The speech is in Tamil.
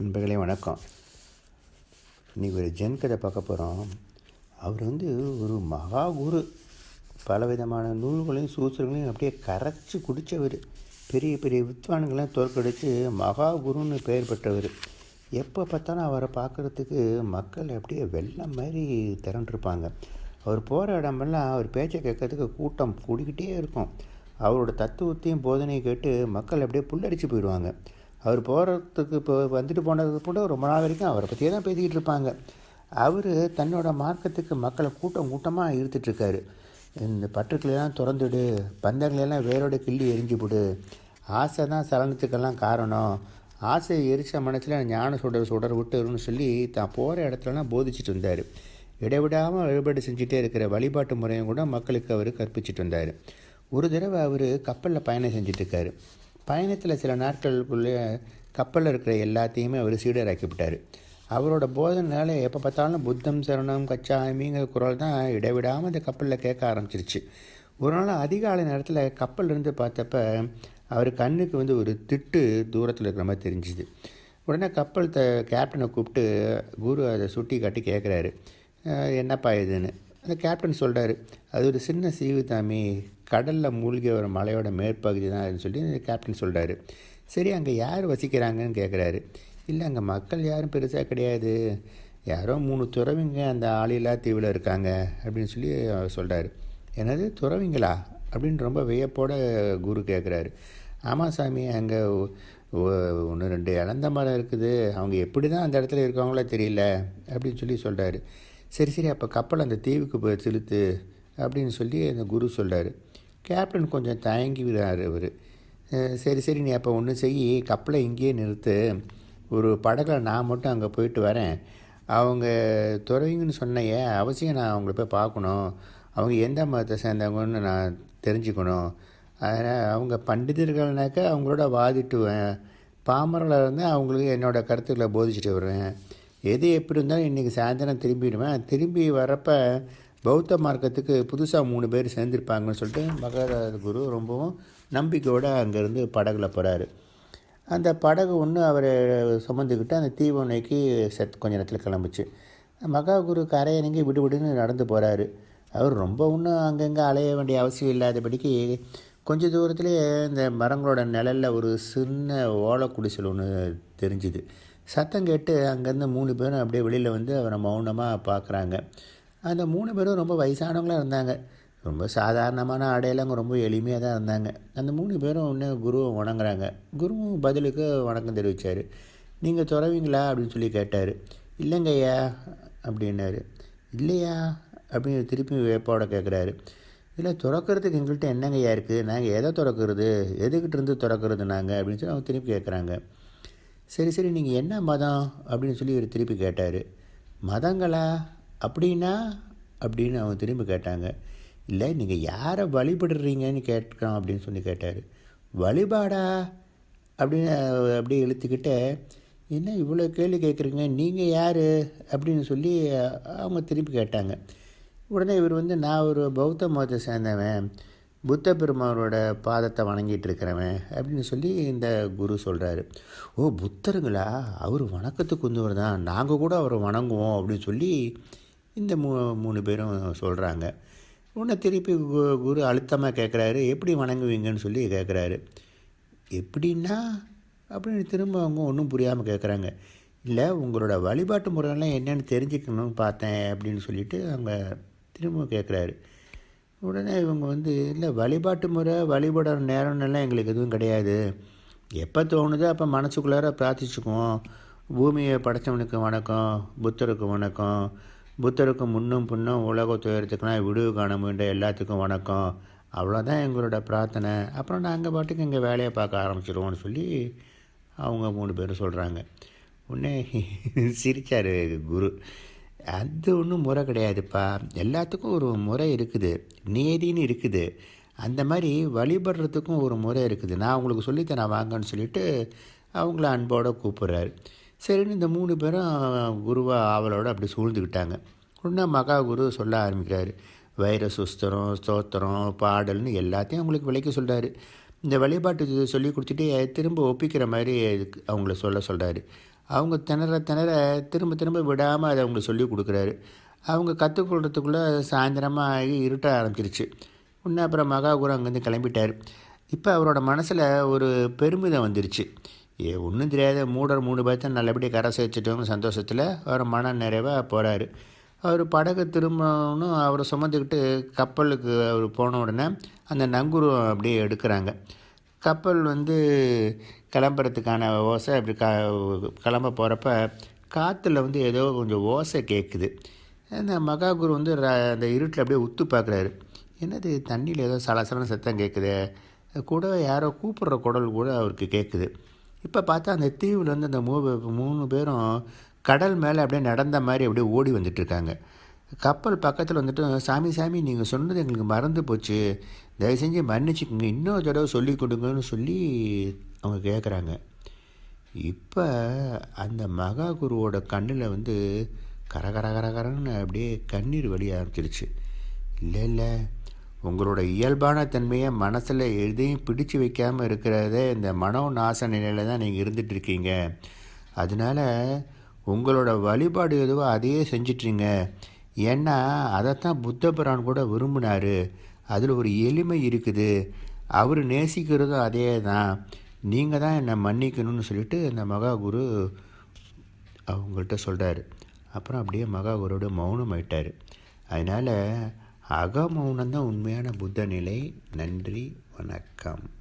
நண்பர்களே வணக்கம். இன்றைக்கி ஒரு ஜென் கதை பார்க்க போகிறோம் அவர் வந்து ஒரு மகா குரு. பலவிதமான நூல்களையும் சூத்திரங்களையும் அப்படியே கரைச்சி குடித்தவர் பெரிய பெரிய வித்வான்களையும் தோற்கடித்து மகா குருன்னு பெயர் பெற்றவர். எப்போ பார்த்தாலும் அவரை பார்க்குறதுக்கு மக்கள் அப்படியே வெள்ளம் மாதிரி திரண்டிருப்பாங்க. அவர் போகிற இடமெல்லாம் அவர் பேச்சை கேட்கறதுக்கு கூட்டம் கூடிக்கிட்டே இருக்கும். அவரோட தத்துவத்தையும் போதனையும் கேட்டு மக்கள் அப்படியே புல்லடிச்சு போயிடுவாங்க. அவர் போகிறதுக்கு இப்போ வந்துட்டு போனதுக்கு கூட ரொம்ப நாள் வரைக்கும் அவரை பற்றியே தான் பேசிக்கிட்டு இருப்பாங்க. அவர் தன்னோட மார்க்கத்துக்கு மக்களை கூட்டம் கூட்டமாக இழுத்துட்ருக்காரு. இந்த பற்றுக்களையெல்லாம் திறந்துடு பந்தங்களெல்லாம் வேரோட கிள்ளி எரிஞ்சு விடு ஆசை தான் சலனத்துக்கெல்லாம் காரணம் ஆசையை எரிச்ச மனசில் ஞான சுடர் சுடர் விட்டுருன்னு சொல்லி தான் போகிற இடத்துலலாம் போதிச்சுட்டு இருந்தார். இடைவிடாமல் வழிபாடு செஞ்சுட்டே இருக்கிற வழிபாட்டு முறையும் கூட மக்களுக்கு அவர் கற்பிச்சிட்டு வந்தார். ஒரு தடவை அவர் கப்பலில் பயணம் செஞ்சிட்ருக்காரு பயணத்தில் சில நாட்களுக்குள்ளே கப்பலில் இருக்கிற எல்லாத்தையுமே அவர் சீடராக்கிவிட்டார். அவரோட போதனால எப்போ பார்த்தாலும் புத்தம் சரணம் கச்சாமிங்கிற குரல் தான் இடைவிடாமல் அந்த கப்பலில் கேட்க ஆரம்பிச்சிருச்சு. ஒரு நாள் அதிகாலை நேரத்தில் கப்பல் இருந்து பார்த்தப்ப அவர் கண்ணுக்கு வந்து ஒரு திட்டு தூரத்தில் இருக்கிற மாதிரி தெரிஞ்சுது. உடனே கப்பல் த கேப்டனை கூப்பிட்டு குரு அதை சுட்டி காட்டி கேட்குறாரு என்னப்பா இதுன்னு? அந்த கேப்டன் சொல்கிறாரு அது ஒரு சின்ன சீவு தாமி. கடலில் மூழ்கி ஒரு மலையோட மேற்பகுதி தான் சொல்லி கேப்டன் சொல்கிறாரு சரி அங்கே யார் வசிக்கிறாங்கன்னு கேட்குறாரு இல்லை அங்கே மக்கள் யாரும் பெருசாக கிடையாது. யாரோ மூணு துறவிங்க அந்த ஆளில்லா தீவில் இருக்காங்க அப்படின்னு சொல்லி சொல்கிறாரு என்னது துறவிங்களா? அப்படின்னு ரொம்ப வியப்போட குரு கேட்குறாரு ஆமாம் சாமி அங்கே ஒன்று ரெண்டு இழந்த மரம் இருக்குது. அவங்க எப்படி தான் அந்த இடத்துல இருக்காங்களோ தெரியல அப்படின்னு சொல்லி சொல்கிறாரு சரி சரி அப்போ கப்பல் அந்த தீவுக்கு போய் செலுத்து அப்படின்னு சொல்லி அந்த குரு சொல்கிறாரு கேப்டன் கொஞ்சம் தயங்கி விடுறாரு அவர் சரி சரி நீ அப்போ ஒன்று செய். கப்பலை இங்கேயே நிறுத்து. ஒரு படகில் நான் மட்டும் அங்கே போயிட்டு வரேன். அவங்க துறவிங்கன்னு சொன்னையே அவசியம் நான் அவங்கள போய் பார்க்கணும். அவங்க எந்த மதத்தை சேர்ந்தவங்கன்னு நான் தெரிஞ்சுக்கணும். அதனால் அவங்க பண்டிதர்கள்னாக்கா அவங்களோட வாதிட்டுவேன். பாமரில் இருந்தால் அவங்களுக்கு என்னோடய கருத்துக்களை போதிச்சுட்டு வருவேன். எது எப்படி இருந்தாலும் இன்றைக்கி சாயந்தரம் திரும்பிடுவேன். திரும்பி வரப்போ பௌத்த மார்க்கத்துக்கு புதுசாக மூணு பேர் சேர்ந்துருப்பாங்கன்னு சொல்லிட்டு மகராஜ குரு ரொம்பவும் நம்பிக்கையோடு அங்கேருந்து படகுல போகிறாரு அந்த படகு ஒன்று அவரை சுமந்துக்கிட்டு அந்த தீவு நோக்கி செத் கொஞ்ச நேரத்தில் கிளம்புச்சு. மகா குரு நீங்கள் விடுவிடுன்னு நடந்து போகிறாரு அவர் ரொம்ப ஒன்றும் அங்கங்கே அலைய வேண்டிய அவசியம் இல்லாதபடிக்கு கொஞ்ச தூரத்துலேயே இந்த மரங்களோட நிழலில் ஒரு சின்ன ஓலை குடிசல் ஒன்று தெரிஞ்சுது. சத்தம் கேட்டு அங்கேருந்து மூணு பேரும் அப்படியே வெளியில் வந்து அவரை மௌனமாக பார்க்குறாங்க. அந்த மூணு பேரும் ரொம்ப வயசானவங்களாக இருந்தாங்க. ரொம்ப சாதாரணமான ஆடையெல்லாம் ரொம்ப எளிமையாக தான் இருந்தாங்க. அந்த மூணு பேரும் ஒன்று குருவை வணங்குறாங்க. குருவும் பதிலுக்கு வணக்கம் தெரிவித்தார் நீங்கள் துறவிங்களா? அப்படின்னு சொல்லி கேட்டார். இல்லைங்கய்யா அப்படின்னாரு. இல்லையா? அப்படின்னு திருப்பி வேப்போட கேட்குறாரு இல்லை துறக்கிறதுக்கு எங்கள்கிட்ட என்னங்கய்யா இருக்குது நாங்கள் எதை திறக்கிறது? எதுக்கிட்ட இருந்து திறக்கிறது நாங்கள் அப்படின்னு சொல்லி அவங்க திருப்பி கேட்குறாங்க சரி சரி நீங்கள் என்ன மதம்? அப்படின்னு சொல்லி இவர் திருப்பி கேட்டார். மதங்களா? அப்படின்னா அப்படின்னு அவங்க திரும்பி கேட்டாங்க. இல்லை நீங்கள் யாரை வழிபடுறீங்கன்னு கேட்கலாம் அப்படின்னு சொல்லி கேட்டார். வழிபாடா? அப்படின்னு அப்படியே இழுத்துக்கிட்ட என்ன இவ்வளோ கேள்வி கேட்குறீங்க? நீங்கள் யார்? அப்படின்னு சொல்லி அவங்க திருப்பி கேட்டாங்க. உடனே இவர் வந்து நான் ஒரு பௌத்த மதத்தை சேர்ந்தவன். புத்த பெருமானோட பாதத்தை வணங்கிட்டு இருக்கிறவன் அப்படின்னு சொல்லி இந்த குரு சொல்கிறாரு ஓ புத்தருங்களா? அவர் வணக்கத்துக்கு வந்தவர் தான் நாங்கள் கூட அவரை வணங்குவோம் அப்படின்னு சொல்லி இந்த மூ மூணு பேரும் சொல்கிறாங்க உன்னை திருப்பி குரு அழுத்தமாக கேட்குறாரு எப்படி வணங்குவீங்கன்னு சொல்லி கேட்குறாரு எப்படின்னா அப்படின்னு திரும்ப அவங்க ஒன்றும் புரியாமல் கேட்குறாங்க இல்லை உங்களோட வழிபாட்டு முறையெல்லாம் என்னென்னு தெரிஞ்சுக்கணும்னு பார்த்தேன் அப்படின்னு சொல்லிட்டு அவங்க திரும்ப கேட்குறாரு உடனே இவங்க வந்து இல்லை வழிபாட்டு முறை வழிபடுற நேரம்லாம் எங்களுக்கு எதுவும் கிடையாது. எப்போ தோணுதோ அப்போ மனசுக்குள்ளார பிரார்த்திச்சுக்குவோம். பூமியை படைத்தவனுக்கு வணக்கம் புத்தருக்கு வணக்கம் புத்தருக்கு முன்னும் பின்னும் உலக துயரத்துக்கெலாம் விடுவு காண முயன்ற எல்லாத்துக்கும் வணக்கம். அவ்வளோதான் எங்களோட பிரார்த்தனை. அப்புறம் நாங்கள் பாட்டுக்கு இங்கே வேலையை பார்க்க ஆரம்பிச்சிடுவோம்னு சொல்லி அவங்க மூணு பேரும் சொல்கிறாங்க உடனே சிரித்தார் குரு. அது ஒன்றும் முறை கிடையாதுப்பா. எல்லாத்துக்கும் ஒரு முறை இருக்குது. நேதின்னு இருக்குது. அந்த மாதிரி வழிபடுறதுக்கும் ஒரு முறை இருக்குது. நான் உங்களுக்கு சொல்லித்தரேன் வாங்கன்னு சொல்லிட்டு அவங்கள அன்போடு கூப்பிட்றாரு. சரின்னு இந்த மூணு பேரும் குருவா ஆவலோடு அப்படி சூழ்ந்துக்கிட்டாங்க உடனே மகா குரு சொல்ல ஆரம்பிக்கிறாரு. வைர சுஸ்திரம் ஸ்தோத்திரம் பாடல்னு எல்லாத்தையும் அவங்களுக்கு விளக்கி சொல்கிறாரு இந்த வழிபாட்டு இது சொல்லி கொடுத்துட்டு திரும்ப ஒப்பிக்கிற மாதிரி இதுக்கு அவங்கள சொல்ல சொல்கிறாரு அவங்க திணற திணற திரும்ப திரும்ப விடாமல் அதை அவங்களுக்கு சொல்லி கொடுக்குறாரு. அவங்க கற்றுக்கொள்றதுக்குள்ளே சாயந்தரமாக ஆகி இருட்ட ஆரம்பிச்சிருச்சு. உடனே அப்புறம் மகாகுரு அங்கேருந்து கிளம்பிட்டார். இப்போ அவரோட மனசில் ஒரு பெருமிதம் வந்துருச்சு. ஏ ஒன்றும் தெரியாத மூடர் மூணு பேர்த்த நல்லபடியாக கரை சேர்த்துட்டோங்க சந்தோஷத்தில் அவர் மன நிறைவாக போகிறாரு அவர் படகு திரும்பணும் அவரை சுமந்துக்கிட்டு கப்பலுக்கு அவர் போன உடனே அந்த நங்குரம் அப்படியே எடுக்கிறாங்க. கப்பல் வந்து கிளம்புறதுக்கான ஓசை அப்படி க கிளம்ப போகிறப்ப காற்றுல வந்து ஏதோ கொஞ்சம் ஓசை கேட்குது அந்த மகாகுரு வந்து ர- அந்த இருட்டில் அப்படியே உத்து பார்க்குறாரு என்னது தண்ணியில் ஏதோ சலசலன்னு சத்தம் கேட்குது கூட யாரோ கூப்பிட்ற குடல் கூட அவருக்கு கேட்குது இப்போ பார்த்தா அந்த தீவில் வந்து அந்த மூ மூணு பேரும் கடல் மேலே அப்படியே நடந்த மாதிரி அப்படியே ஓடி வந்துட்டுருக்காங்க கப்பல் பக்கத்தில் வந்துட்டு சாமி சாமி நீங்கள் சொன்னது எங்களுக்கு மறந்து போச்சு. தயவு செஞ்சு மன்னிச்சுக்கோங்க. இன்னொரு தடவை சொல்லி கொடுங்கன்னு சொல்லி அவங்க கேட்குறாங்க இப்போ அந்த மகா குருவோட கண்ணில் வந்து கர கர அப்படியே கண்ணீர் வழி ஆரம்பிச்சிருச்சு. இல்லை இல்லை உங்களோட இயல்பான தன்மையை மனசில் எதையும் பிடிச்சு வைக்காமல் இருக்கிறதே இந்த மனோ நாச நிலையில் தான் நீங்கள் இருந்துகிட்ருக்கீங்க அதனால் உங்களோட வழிபாடு எதுவோ அதையே செஞ்சிட்ருங்க ஏன்னா அதைத்தான் புத்த புரான் கூட விரும்பினார். அதில் ஒரு எளிமை இருக்குது. அவர் நேசிக்கிறதும் அதே தான் நீங்கள் தான் என்னை மன்னிக்கணும்னு சொல்லிட்டு அந்த மகாகுரு அவங்கள்ட்ட சொல்கிறாரு அப்புறம் அப்படியே மகாகுருவோட மௌனம் ஆயிட்டார் அதனால் அகமௌனம் தான் உண்மையான புத்த நிலை. நன்றி வணக்கம்.